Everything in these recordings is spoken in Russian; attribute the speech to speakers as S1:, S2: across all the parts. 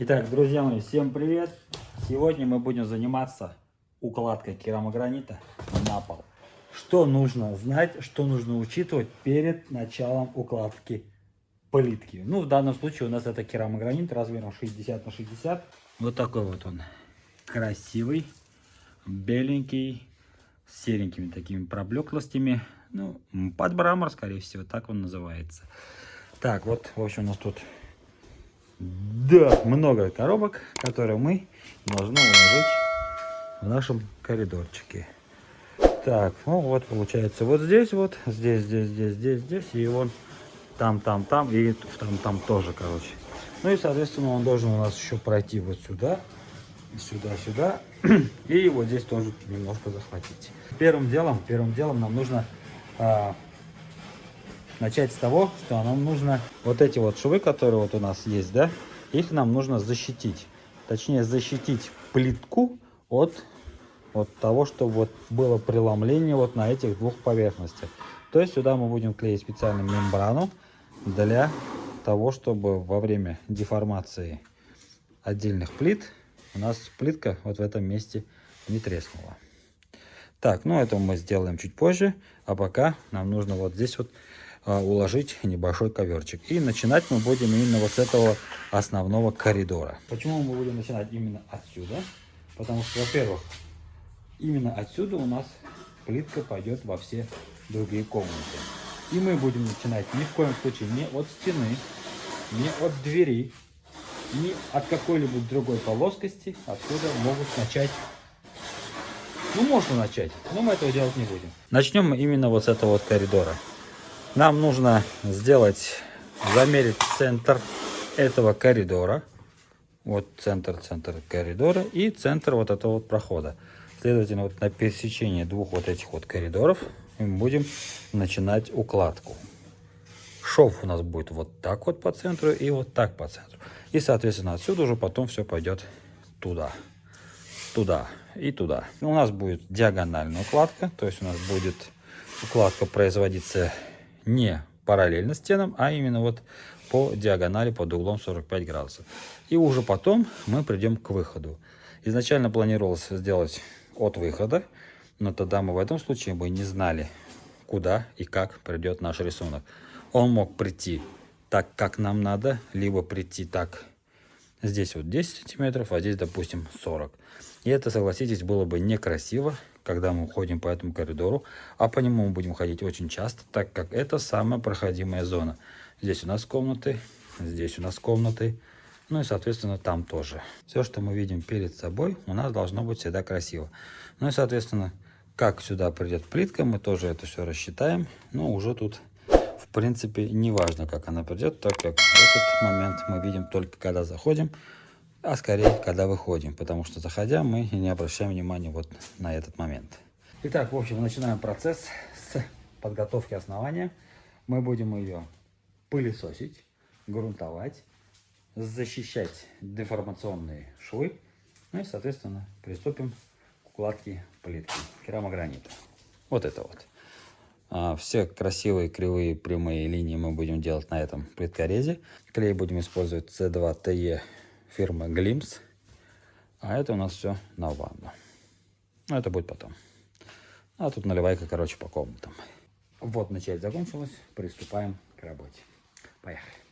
S1: Итак, друзья мои, всем привет! Сегодня мы будем заниматься укладкой керамогранита на пол. Что нужно знать, что нужно учитывать перед началом укладки плитки. Ну, в данном случае у нас это керамогранит размером 60 на 60. Вот такой вот он. Красивый, беленький, с серенькими такими проблеклостями. Ну, под брамор, скорее всего, так он называется. Так, вот, в общем, у нас тут да, много коробок, которые мы должны уложить в нашем коридорчике. Так, ну вот получается вот здесь вот, здесь, здесь, здесь, здесь, здесь, и вон там, там, там, и там, там тоже, короче. Ну и, соответственно, он должен у нас еще пройти вот сюда, сюда, сюда, и вот здесь тоже немножко захватить. Первым делом, первым делом нам нужно а, начать с того, что нам нужно вот эти вот швы, которые вот у нас есть, да, их нам нужно защитить. Точнее, защитить плитку от, от того, что вот было преломление вот на этих двух поверхностях. То есть сюда мы будем клеить специальную мембрану для того, чтобы во время деформации отдельных плит у нас плитка вот в этом месте не треснула. Так, ну это мы сделаем чуть позже, а пока нам нужно вот здесь вот уложить небольшой коверчик. И начинать мы будем именно вот с этого основного коридора. Почему мы будем начинать именно отсюда? Потому что, во-первых, именно отсюда у нас плитка пойдет во все другие комнаты. И мы будем начинать ни в коем случае не от стены, не от двери, ни от какой-либо другой плоскости. Отсюда могут начать ну, можно начать, но мы этого делать не будем. Начнем мы именно вот с этого вот коридора. Нам нужно сделать, замерить центр этого коридора. Вот центр, центр коридора и центр вот этого вот прохода. Следовательно, вот на пересечении двух вот этих вот коридоров мы будем начинать укладку. Шов у нас будет вот так вот по центру и вот так по центру. И, соответственно, отсюда уже потом все пойдет туда, туда и туда. У нас будет диагональная укладка, то есть у нас будет укладка производиться не параллельно стенам, а именно вот по диагонали под углом 45 градусов. И уже потом мы придем к выходу. Изначально планировалось сделать от выхода, но тогда мы в этом случае бы не знали, куда и как придет наш рисунок. Он мог прийти так, как нам надо, либо прийти так, здесь вот 10 сантиметров, а здесь, допустим, 40. И это, согласитесь, было бы некрасиво, когда мы ходим по этому коридору, а по нему мы будем ходить очень часто, так как это самая проходимая зона. Здесь у нас комнаты, здесь у нас комнаты, ну и, соответственно, там тоже. Все, что мы видим перед собой, у нас должно быть всегда красиво. Ну и, соответственно, как сюда придет плитка, мы тоже это все рассчитаем. Но уже тут, в принципе, не важно, как она придет, так как этот момент мы видим только когда заходим а скорее, когда выходим, потому что заходя мы не обращаем внимания вот на этот момент. Итак, в общем, начинаем процесс с подготовки основания. Мы будем ее пылесосить, грунтовать, защищать деформационные швы, ну и, соответственно, приступим к укладке плитки керамогранита. Вот это вот. А, все красивые кривые прямые линии мы будем делать на этом плиткорезе. Клей будем использовать C2TE фирмы Glimpse. А это у нас все на ванну. Но это будет потом. А тут наливайка, короче, по комнатам. Вот начать закончилась. Приступаем к работе. Поехали.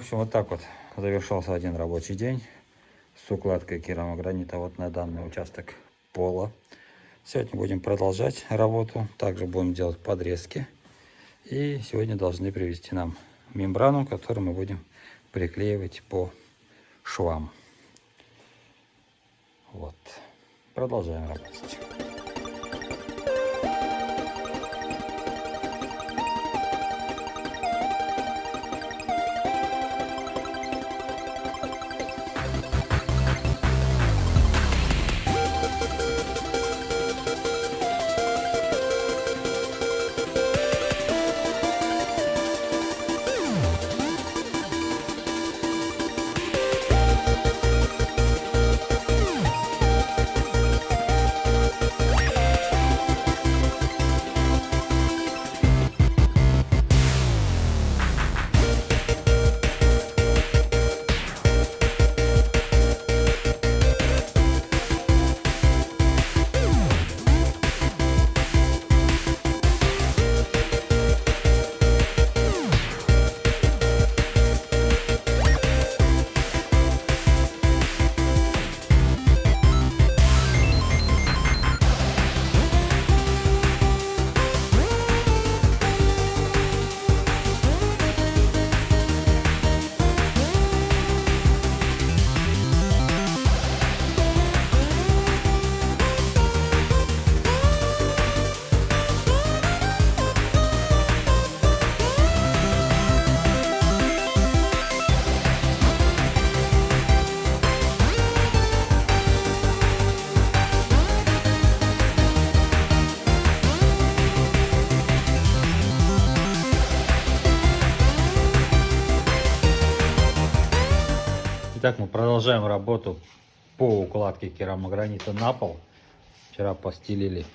S1: Общем, вот так вот завершался один рабочий день с укладкой керамогранита вот на данный участок пола. Сегодня будем продолжать работу. Также будем делать подрезки. И сегодня должны привезти нам мембрану, которую мы будем приклеивать по швам. Вот. Продолжаем работать. Итак, мы продолжаем работу по укладке керамогранита на пол. Вчера постелили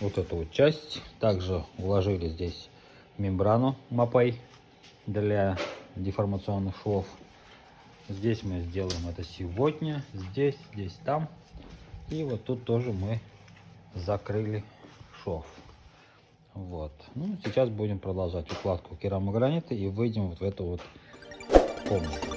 S1: вот эту вот часть. Также уложили здесь мембрану мапой для деформационных швов. Здесь мы сделаем это сегодня. Здесь, здесь, там. И вот тут тоже мы закрыли шов. Вот. Ну, сейчас будем продолжать укладку керамогранита и выйдем вот в эту вот комнату.